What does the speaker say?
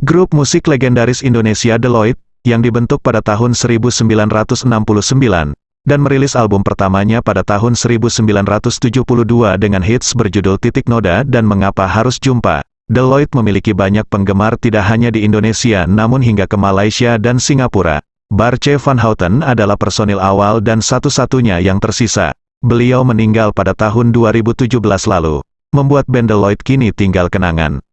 Grup musik legendaris Indonesia Deloitte, yang dibentuk pada tahun 1969, dan merilis album pertamanya pada tahun 1972 dengan hits berjudul Titik Noda dan Mengapa Harus Jumpa. Deloitte memiliki banyak penggemar tidak hanya di Indonesia namun hingga ke Malaysia dan Singapura. Barce van Houten adalah personil awal dan satu-satunya yang tersisa. Beliau meninggal pada tahun 2017 lalu, membuat band Deloitte kini tinggal kenangan.